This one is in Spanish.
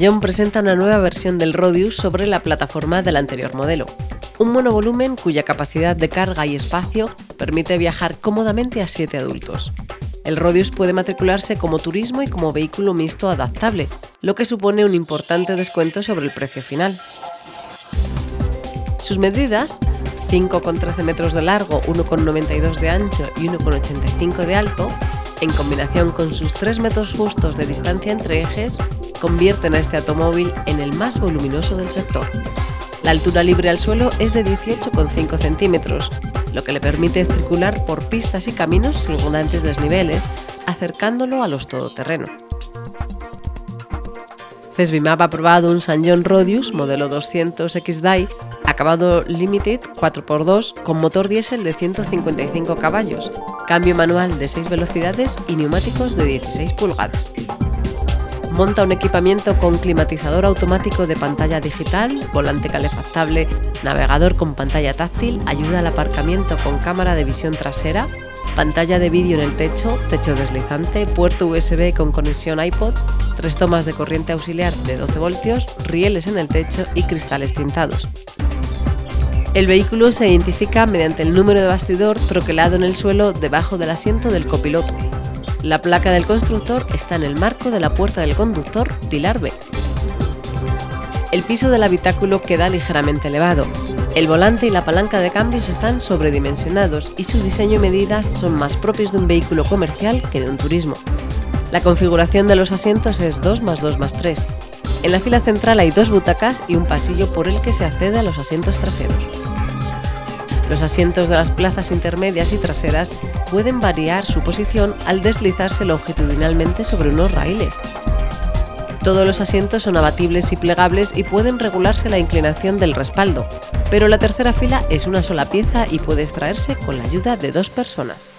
John presenta una nueva versión del Rodius sobre la plataforma del anterior modelo. Un monovolumen cuya capacidad de carga y espacio permite viajar cómodamente a 7 adultos. El Rodius puede matricularse como turismo y como vehículo mixto adaptable, lo que supone un importante descuento sobre el precio final. Sus medidas, 5,13 metros de largo, 1,92 de ancho y 1,85 de alto, en combinación con sus 3 metros justos de distancia entre ejes, convierten a este automóvil en el más voluminoso del sector. La altura libre al suelo es de 18,5 centímetros, lo que le permite circular por pistas y caminos sin grandes desniveles, acercándolo a los todoterreno. Cesbimap ha aprobado un San John Rodius modelo 200 XDI acabado Limited 4x2 con motor diésel de 155 caballos, cambio manual de 6 velocidades y neumáticos de 16 pulgadas. Monta un equipamiento con climatizador automático de pantalla digital, volante calefactable, navegador con pantalla táctil, ayuda al aparcamiento con cámara de visión trasera, pantalla de vídeo en el techo, techo deslizante, puerto USB con conexión iPod, tres tomas de corriente auxiliar de 12 voltios, rieles en el techo y cristales tintados. El vehículo se identifica mediante el número de bastidor troquelado en el suelo debajo del asiento del copiloto. La placa del constructor está en el marco de la puerta del conductor Pilar B. El piso del habitáculo queda ligeramente elevado. El volante y la palanca de cambios están sobredimensionados y su diseño y medidas son más propios de un vehículo comercial que de un turismo. La configuración de los asientos es 2 más 2 más 3. En la fila central hay dos butacas y un pasillo por el que se accede a los asientos traseros. Los asientos de las plazas intermedias y traseras pueden variar su posición al deslizarse longitudinalmente sobre unos raíles. Todos los asientos son abatibles y plegables y pueden regularse la inclinación del respaldo, pero la tercera fila es una sola pieza y puede extraerse con la ayuda de dos personas.